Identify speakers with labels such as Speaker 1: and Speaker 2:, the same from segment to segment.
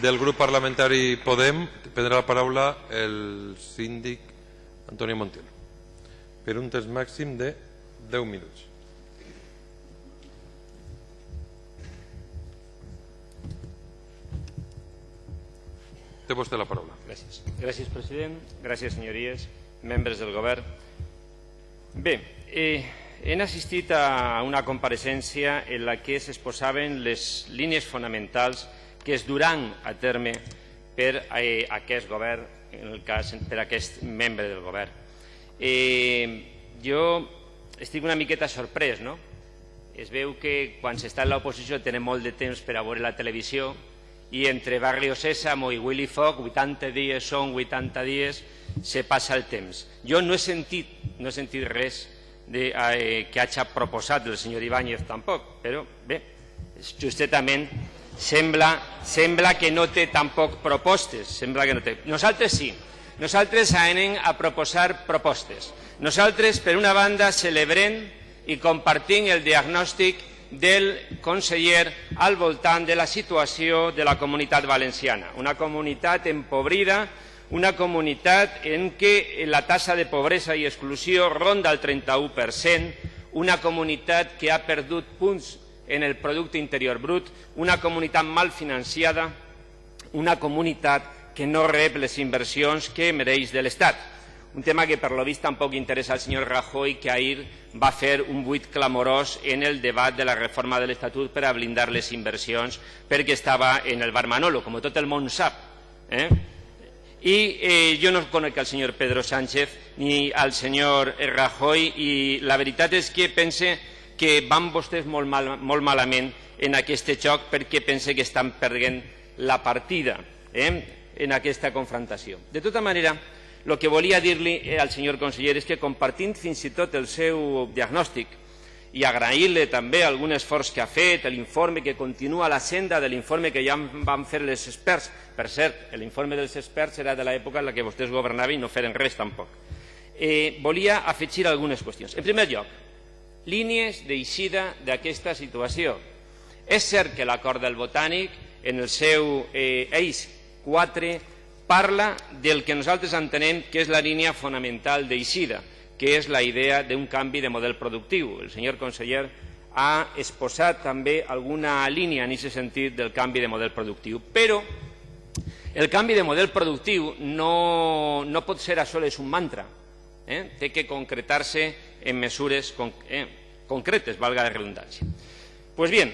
Speaker 1: Del grup parlamentari Podem prendrà la paraula el síndic Antonio Montiel per un temps màxim de 10 minuts. Té vostè la paraula.
Speaker 2: Gràcies. Gràcies, president. Gràcies, senyories, membres del govern. Bé, eh, hem assistit a una compareixença en la que s'exposaven les línies fonamentals que es duran a terme per eh, aquest govern, en el cas per aquest membre del govern. Eh, jo estic una miqueta sorprès, no? Es veu que quan s'està en l'oposició tenen molt de temps per a veure la televisió i entre Barrio Sésamo i Willy Fogg, 80 dies són 80 dies, se passa el temps. Jo no he sentit, no he sentit res de, eh, que hagi proposat el senyor Ibáñez tampoc, però bé, justament sembla, sembla que no té tampoc propostes, sembla que no té. Nosaltres sí, nosaltres anem a proposar propostes. Nosaltres, per una banda, celebrem i compartim el diagnòstic del conseller al voltant de la situació de la comunitat valenciana. Una comunitat empobrida, una comunitat en què la tassa de pobresa i exclusió ronda el 31%, una comunitat que ha perdut punts en el producte interior brut, una comunitat mal financiada, una comunitat que no rep les inversions que mereix de l'Estat un tema que per lo vist tampoc interessa al senyor Rajoy, que ahir va fer un buit clamorós en el debat de la reforma de l'Estatut per a blindar les inversions perquè estava en el bar Manolo, com tot el món sap. Eh? I eh, jo no conec al senyor Pedro Sánchez ni al senyor Rajoy i la veritat és que pense que van vostès molt, mal, molt malament en aquest joc perquè pense que estan perdent la partida eh, en aquesta confrontació. De tota manera, el que volia dir-li eh, al senyor conseller és que compartint fins i tot el seu diagnòstic i agrair-li també algun esforç que ha fet, l'informe que continua la senda de l'informe que ja van fer els experts. Per cert, l'informe dels experts era de l'època en la que vostès governaven i no feren res tampoc. Eh, volia afegir algunes qüestions. En primer lloc, línies d'eixida d'aquesta situació. És cert que l'acord del Botànic, en el seu eh, eix 4, parla del que nosaltres entenem que és la línia fonamental d'eixida, que és la idea d'un canvi de model productiu. El senyor conseller ha exposat també alguna línia en aquest sentit del canvi de model productiu. Però el canvi de model productiu no, no pot ser a soles un mantra. Eh? Té que concretar-se en mesures eh, concretes, valga la redundancia. Pues bien,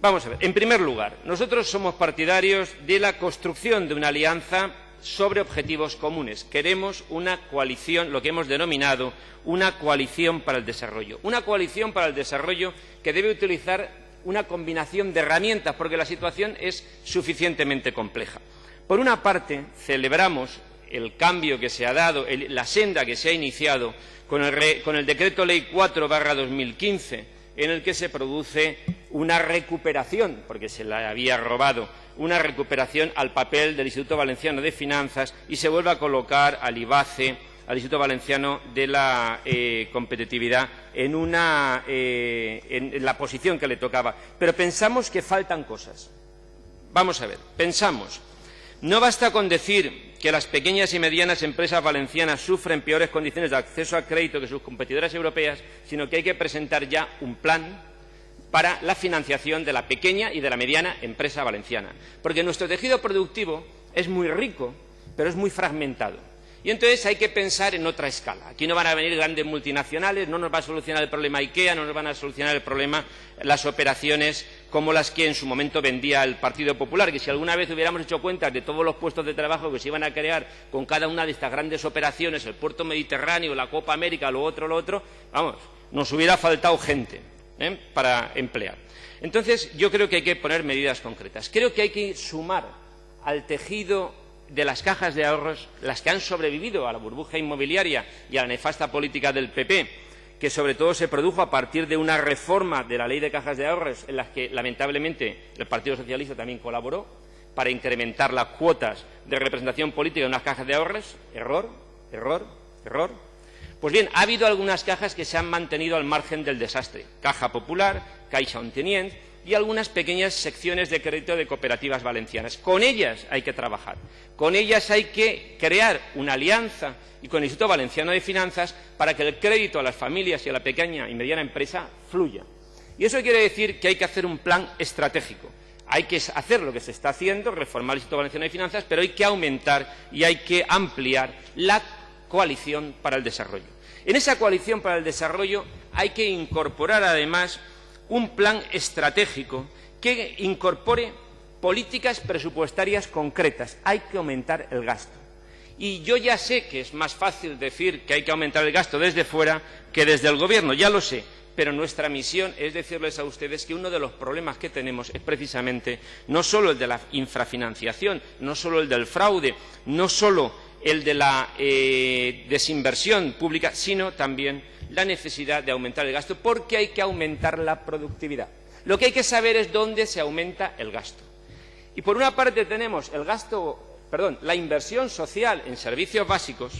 Speaker 2: vamos a ver. En primer lugar, nosotros somos partidarios de la construcción de una alianza sobre objetivos comunes. Queremos una coalición, lo que hemos denominado una coalición para el desarrollo. Una coalición para el desarrollo que debe utilizar una combinación de herramientas porque la situación es suficientemente compleja. Por una parte, celebramos el cambio que se ha dado, la senda que se ha iniciado con el, con el Decreto Ley 4 2015 en el que se produce una recuperación, porque se la había robado, una recuperación al papel del Instituto Valenciano de Finanzas y se vuelve a colocar al IBACE, al Instituto Valenciano de la eh, Competitividad, en, una, eh, en, en la posición que le tocaba. Pero pensamos que faltan cosas. Vamos a ver, pensamos. No basta con decir que las pequeñas y medianas empresas valencianas sufren peores condiciones de acceso a crédito que sus competidoras europeas, sino que hay que presentar ya un plan para la financiación de la pequeña y de la mediana empresa valenciana. Porque nuestro tejido productivo es muy rico, pero es muy fragmentado. Y entonces hay que pensar en otra escala. Aquí no van a venir grandes multinacionales, no nos va a solucionar el problema IKEA, no nos van a solucionar el problema las operaciones como las que en su momento vendía el Partido Popular, que si alguna vez hubiéramos hecho cuenta de todos los puestos de trabajo que se iban a crear con cada una de estas grandes operaciones, el puerto mediterráneo, la Copa América, lo otro, lo otro, vamos, nos hubiera faltado gente ¿eh? para emplear. Entonces, yo creo que hay que poner medidas concretas. Creo que hay que sumar al tejido de las cajas de ahorros, las que han sobrevivido a la burbuja inmobiliaria y a la nefasta política del PP, que sobre todo se produjo a partir de una reforma de la ley de cajas de ahorros en las que lamentablemente el Partido Socialista también colaboró para incrementar las cuotas de representación política en unas cajas de ahorros. Error, error, error. Pues bien, ha habido algunas cajas que se han mantenido al margen del desastre. Caja Popular, Caixa Ontenient, y algunas pequeñas secciones de crédito de cooperativas valencianas. Con ellas hay que trabajar, con ellas hay que crear una alianza y con el Instituto Valenciano de Finanzas para que el crédito a las familias y a la pequeña y mediana empresa fluya. Y eso quiere decir que hay que hacer un plan estratégico. Hay que hacer lo que se está haciendo, reformar el Instituto Valenciano de Finanzas, pero hay que aumentar y hay que ampliar la coalición para el desarrollo. En esa coalición para el desarrollo hay que incorporar además un plan estratégico que incorpore políticas presupuestarias concretas. Hay que aumentar el gasto. Y yo ya sé que es más fácil decir que hay que aumentar el gasto desde fuera que desde el Gobierno, ya lo sé pero nuestra misión es decirles a ustedes que uno de los problemas que tenemos es precisamente no solo el de la infrafinanciación, no solo el del fraude, no solo el de la eh, desinversión pública, sino también la necesidad de aumentar el gasto, porque hay que aumentar la productividad. Lo que hay que saber es dónde se aumenta el gasto. Y por una parte tenemos el gasto, perdón, la inversión social en servicios básicos,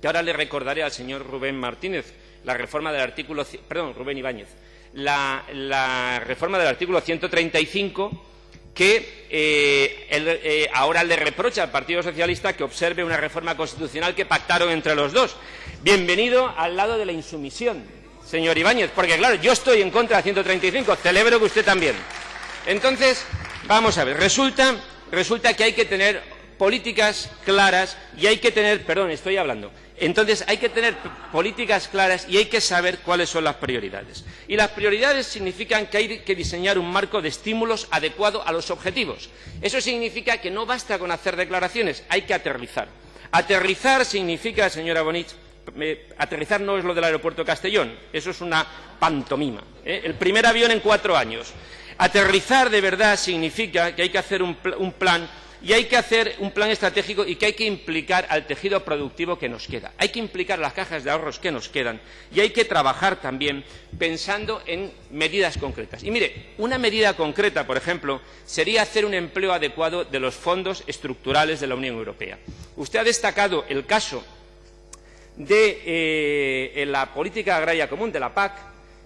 Speaker 2: que ahora le recordaré al señor Rubén Martínez, la reforma del artículo, perdón, Rubén Ibáñez, la, la reforma del artículo 135 que eh, eh, ahora le reprocha al Partido Socialista que observe una reforma constitucional que pactaron entre los dos. Bienvenido al lado de la insumisión, señor Ibáñez, porque claro, yo estoy en contra del 135, celebro que usted también. Entonces, vamos a ver, resulta, resulta que hay que tener políticas claras y hay que tener, perdón, estoy hablando, entonces hay que tener políticas claras y hay que saber cuáles son las prioridades. Y las prioridades significan que hay que diseñar un marco de estímulos adecuado a los objetivos. Eso significa que no basta con hacer declaraciones, hay que aterrizar. Aterrizar significa, señora Bonich, aterrizar no es lo del aeropuerto Castellón, eso es una pantomima. ¿eh? El primer avión en cuatro años. Aterrizar de verdad significa que hay que hacer un plan y hay que hacer un plan estratégico y que hay que implicar al tejido productivo que nos queda. Hay que implicar las cajas de ahorros que nos quedan y hay que trabajar también pensando en medidas concretas. Y mire, una medida concreta, por ejemplo, sería hacer un empleo adecuado de los fondos estructurales de la Unión Europea. Usted ha destacado el caso de eh, la política agraria común, de la PAC,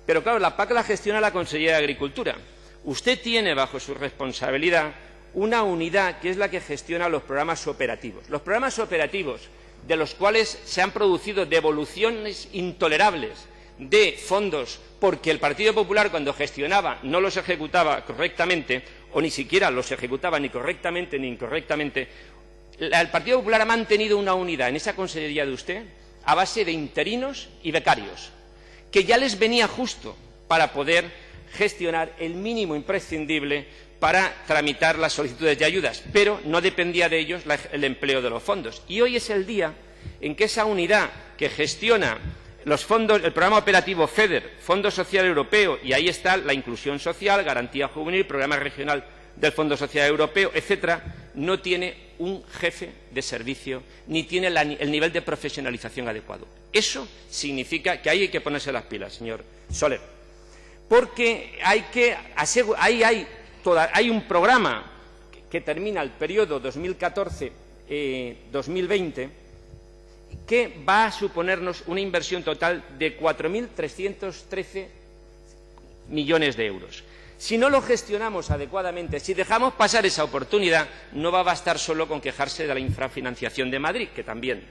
Speaker 2: pero claro, la PAC la gestiona la Consejería de Agricultura. Usted tiene bajo su responsabilidad una unidad que es la que gestiona los programas operativos. Los programas operativos, de los cuales se han producido devoluciones intolerables de fondos porque el Partido Popular cuando gestionaba no los ejecutaba correctamente o ni siquiera los ejecutaba ni correctamente ni incorrectamente, el Partido Popular ha mantenido una unidad en esa consejería de usted a base de interinos y becarios, que ya les venía justo para poder gestionar el mínimo imprescindible para tramitar las solicitudes de ayudas, pero no dependía de ellos el empleo de los fondos. Y hoy es el día en que esa unidad que gestiona los fondos, el programa operativo FEDER, Fondo Social Europeo, y ahí está la inclusión social, garantía juvenil, programa regional del Fondo Social Europeo, etcétera, no tiene un jefe de servicio ni tiene el nivel de profesionalización adecuado. Eso significa que ahí hay que ponerse las pilas, señor Soler, porque hay que ahí hay hay un programa que termina el periodo 2014-2020 eh, que va a suponernos una inversión total de 4.313 millones de euros. Si no lo gestionamos adecuadamente, si dejamos pasar esa oportunidad, no va a bastar solo con quejarse de la infrafinanciación de Madrid, que también.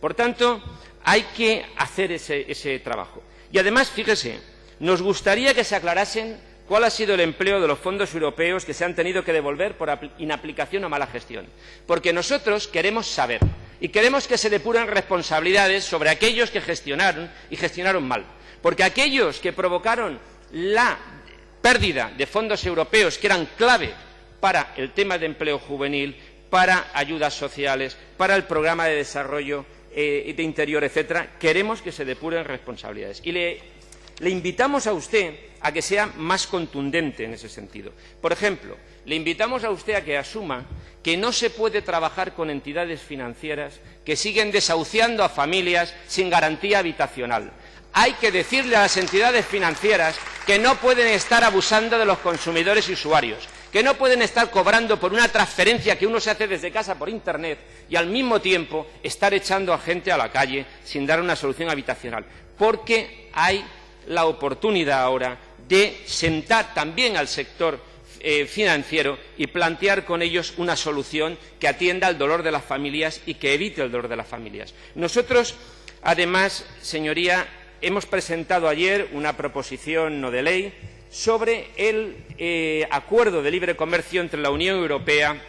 Speaker 2: Por tanto, hay que hacer ese, ese trabajo. Y además, fíjese, nos gustaría que se aclarasen ¿Cuál ha sido el empleo de los fondos europeos que se han tenido que devolver por inaplicación o mala gestión? Porque nosotros queremos saber y queremos que se depuren responsabilidades sobre aquellos que gestionaron y gestionaron mal. Porque aquellos que provocaron la pérdida de fondos europeos que eran clave para el tema de empleo juvenil, para ayudas sociales, para el programa de desarrollo eh, de interior, etcétera, queremos que se depuren responsabilidades. Y le le invitamos a usted a que sea más contundente en ese sentido. Por ejemplo, le invitamos a usted a que asuma que no se puede trabajar con entidades financieras que siguen desahuciando a familias sin garantía habitacional. Hay que decirle a las entidades financieras que no pueden estar abusando de los consumidores y usuarios, que no pueden estar cobrando por una transferencia que uno se hace desde casa por Internet y al mismo tiempo estar echando a gente a la calle sin dar una solución habitacional, porque hay la oportunidad ahora de sentar también al sector eh, financiero y plantear con ellos una solución que atienda al dolor de las familias y que evite el dolor de las familias. Nosotros, además, señoría, hemos presentado ayer una proposición no de ley sobre el eh, acuerdo de libre comercio entre la Unión Europea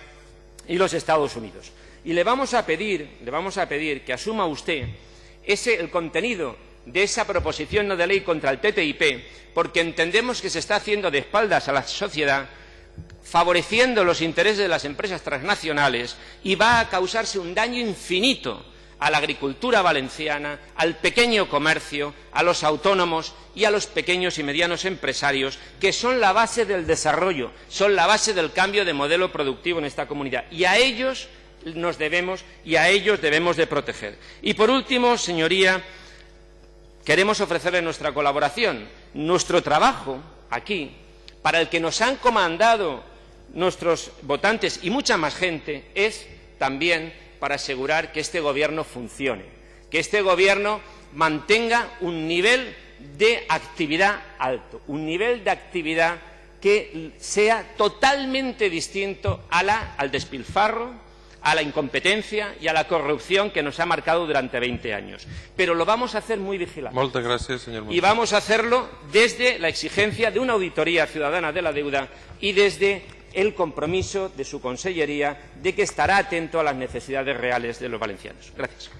Speaker 2: y los Estados Unidos. Y le vamos a pedir, le vamos a pedir que asuma usted ese, el contenido de esa proposición no de ley contra el TTIP, porque entendemos que se está haciendo de espaldas a la sociedad, favoreciendo los intereses de las empresas transnacionales y va a causarse un daño infinito a la agricultura valenciana, al pequeño comercio, a los autónomos y a los pequeños y medianos empresarios, que son la base del desarrollo, son la base del cambio de modelo productivo en esta comunidad. Y a ellos nos debemos y a ellos debemos de proteger. Y por último, señoría, queremos ofrecerle nuestra colaboración, nuestro trabajo aquí, para el que nos han comandado nuestros votantes y mucha más gente, es también para asegurar que este Gobierno funcione, que este Gobierno mantenga un nivel de actividad alto, un nivel de actividad que sea totalmente distinto al despilfarro, a la incompetencia y a la corrupción que nos ha marcado durante 20 años. Pero lo vamos a hacer muy vigilantes.
Speaker 1: Muchas gracias, señor
Speaker 2: Y vamos a hacerlo desde la exigencia de una auditoría ciudadana de la deuda y desde el compromiso de su Consellería de que estará atento a las necesidades reales de los valencianos. Gracias.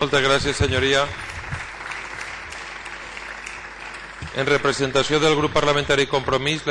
Speaker 1: Muchas gracias, señoría. En representació del grup parlamentari Compromís, la